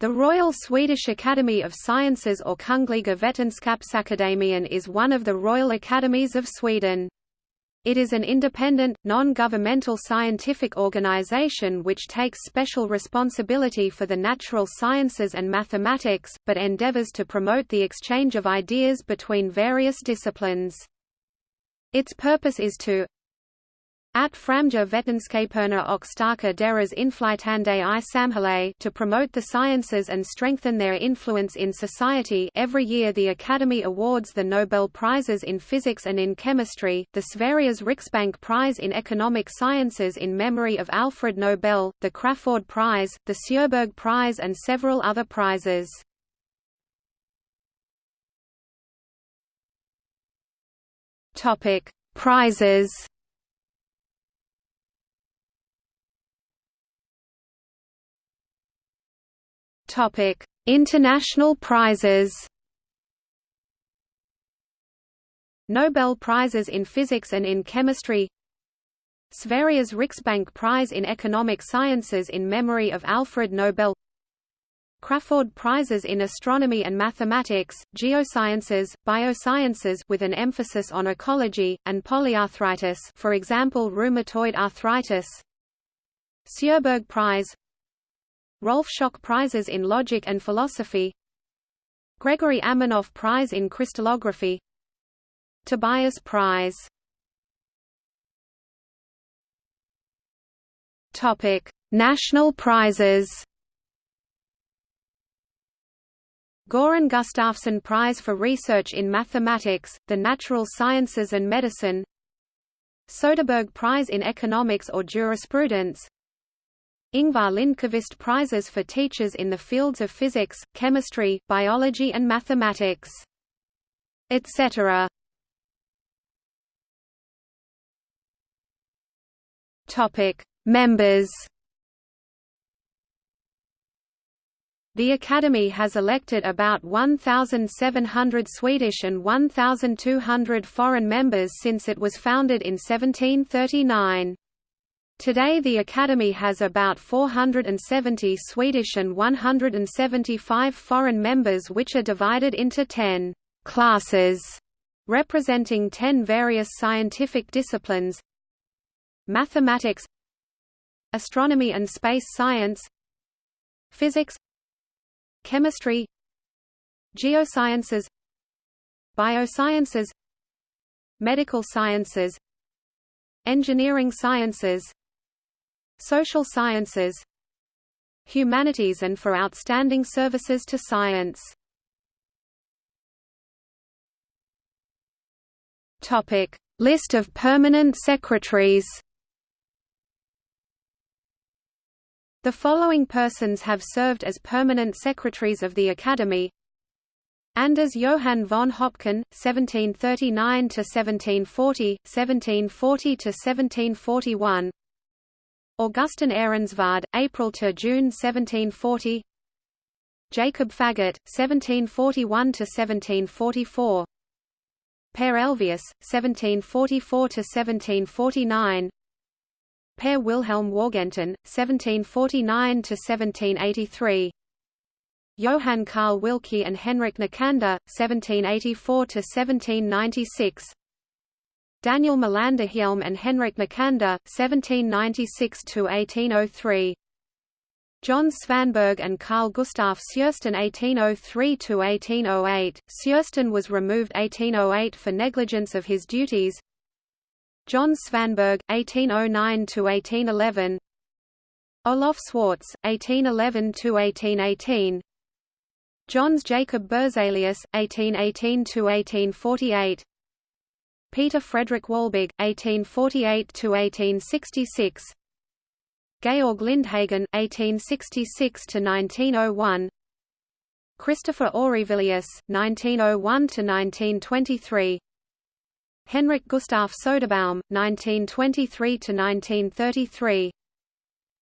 The Royal Swedish Academy of Sciences or Kungliga Vetenskapsakademien is one of the Royal Academies of Sweden. It is an independent, non-governmental scientific organization which takes special responsibility for the natural sciences and mathematics, but endeavors to promote the exchange of ideas between various disciplines. Its purpose is to at Framja Vetenskaperna och starka deras inflytande i samhället to promote the sciences and strengthen their influence in society every year the Academy awards the Nobel Prizes in Physics and in Chemistry, the Sveriges Riksbank Prize in Economic Sciences in memory of Alfred Nobel, the Crafoord Prize, the Sjöberg Prize and several other prizes. Prizes Topic: International prizes. Nobel Prizes in Physics and in Chemistry Sveriges Riksbank Prize in Economic Sciences in memory of Alfred Nobel Crafoord Prizes in Astronomy and Mathematics, Geosciences, Biosciences with an emphasis on ecology, and polyarthritis for example rheumatoid arthritis Sjöberg Prize Rolf Schock Prizes in Logic and Philosophy. Gregori Aminoff Prize in Crystallography. Tobias Prize. Topic: National prizes. Göran Gustafsson Prize for Research in Mathematics, the Natural Sciences and Medicine. Soderberg Prize in Economics or Jurisprudence Ingvar Lindqvist Prizes for teachers in the fields of physics, chemistry, biology and mathematics. Etc. Topic: Members. The Academy has elected about 1,700 Swedish and 1,200 foreign members since it was founded in 1739. Today the Academy has about 470 Swedish and 175 foreign members which are divided into 10 «classes» representing 10 various scientific disciplines Mathematics Astronomy and space science Physics Chemistry Geosciences Biosciences Medical sciences Engineering sciences social sciences humanities and for outstanding services to science. Topic: List of permanent secretaries. The following persons have served as permanent secretaries of the Academy. Anders Johan von Höpken, 1739 to 1740, 1740 to 1741. Augustin Ehrensvärd, April to June 1740. Jacob Faggot, 1741 to 1744. Per Elvius, 1744 to 1749. Per Wilhelm Wargentin, 1749 to 1783. Johann Karl Wilcke and Henrik Nicander, 1784 to 1796. Daniel Melanderhielm and Henrik Nicander, 1796–1803. John Svanberg and Carl Gustaf Sjösten 1803–1808, Sjösten was removed 1808 for negligence of his duties. John Svanberg, 1809–1811 Olof Swartz, 1811–1818 Jöns Jacob Berzelius, 1818–1848 Peter Fredrik Wahlberg, 1848–1866 Georg Lindhagen, 1866–1901 Christopher Aurivillius, 1901–1923 Henrik Gustaf Soderbaum, 1923–1933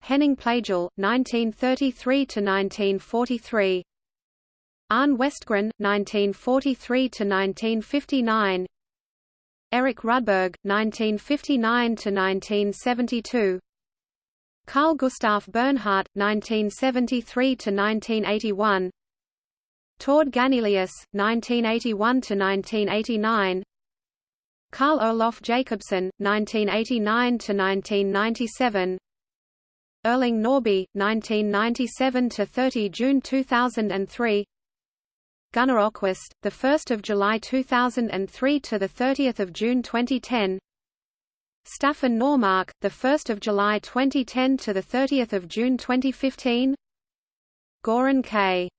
Henning Pleijel, 1933–1943 Arne Westgren, 1943–1959 Erik Rudberg, 1959–1972 Carl Gustaf Bernhard, 1973–1981 Tord Ganelius, 1981–1989 Carl Olof Jacobson, 1989–1997 Erling Norrby, 1997–30 June 2003 Gunnar Öquist, the 1st of July 2003 to the 30th of June 2010. Staffan Normark, the 1st of July 2010 to the 30th of June 2015. Goran K.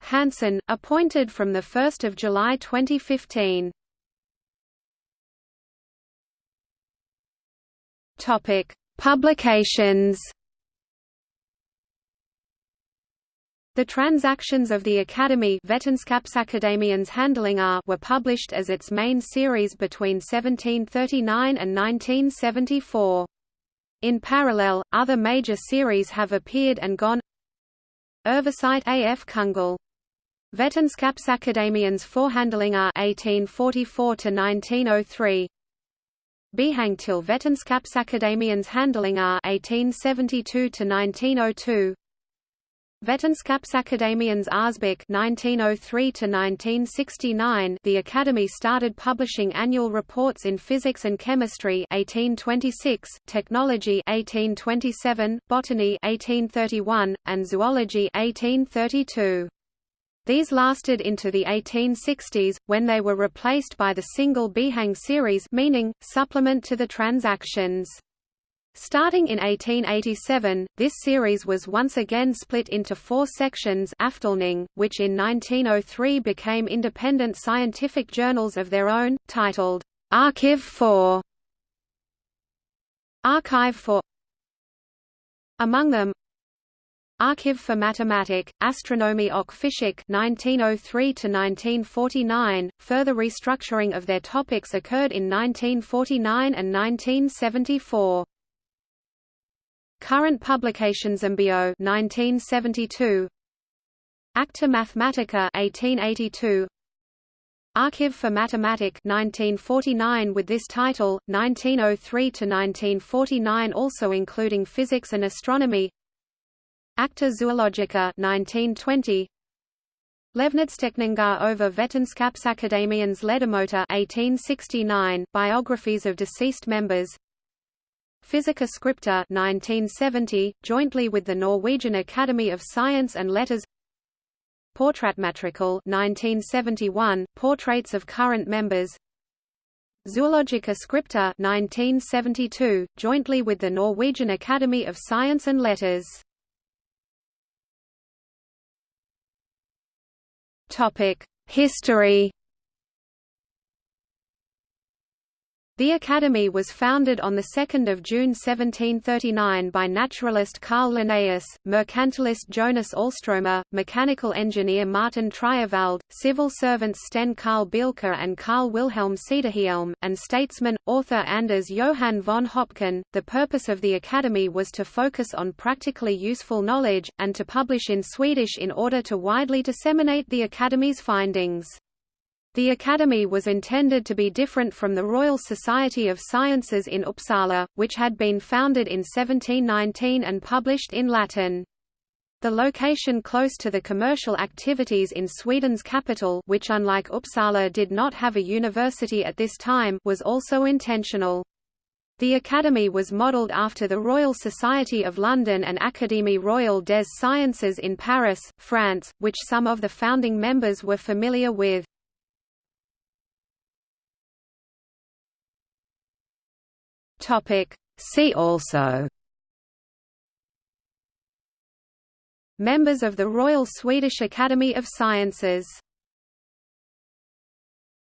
Hansson, appointed from the 1st of July 2015. Topic: Publications. The transactions of the Academy were published as its main series between 1739 and 1974. In parallel, other major series have appeared and gone. Öfversigt af Kungl. Vetenskapsakademiens Forhandlingar 1844 to 1903 Bihang till Vetenskapsakademiens Handlingar 1872 Oh to 1902 Vetenskapsakademiens Årsbok 1903–1969 The Academy started publishing annual reports in physics and chemistry 1826, technology 1827, botany 1831, and zoology 1832. These lasted into the 1860s, when they were replaced by the single Bihang series meaning, supplement to the transactions. Starting in 1887, this series was once again split into four sections which in 1903 became independent scientific journals of their own, titled, "'Archive for Archive for Among them Archive for Mathematik, Astronomie och Physik 1903–1949, further restructuring of their topics occurred in 1949 and 1974. Current publications Ambio 1972 Acta Mathematica 1882 Archive for Mathematik 1949 with this title 1903 to 1949 also including physics and astronomy. Acta Zoologica 1920 Levnadsteckningar over Vetenskapsakademiens Ledamöter 1869 biographies of deceased members Physica Scripta 1970, jointly with the Norwegian Academy of Science and Letters. Porträttmatrikel 1971, portraits of current members. Zoologica Scripta 1972, jointly with the Norwegian Academy of Science and Letters. History The Academy was founded on 2 June 1739 by naturalist Carl Linnaeus, mercantilist Jonas Alstromer, mechanical engineer Mårten Triewald, civil servants Sten Carl Bielke and Carl Wilhelm Cederhielm, and statesman, author Anders Johan von Höpken. The purpose of the Academy was to focus on practically useful knowledge, and to publish in Swedish in order to widely disseminate the Academy's findings. The Academy was intended to be different from the Royal Society of Sciences in Uppsala, which had been founded in 1719 and published in Latin. The location close to the commercial activities in Sweden's capital which unlike Uppsala did not have a university at this time was also intentional. The Academy was modelled after the Royal Society of London and Académie Royale des Sciences in Paris, France, which some of the founding members were familiar with. Topic. See also Members of the Royal Swedish Academy of Sciences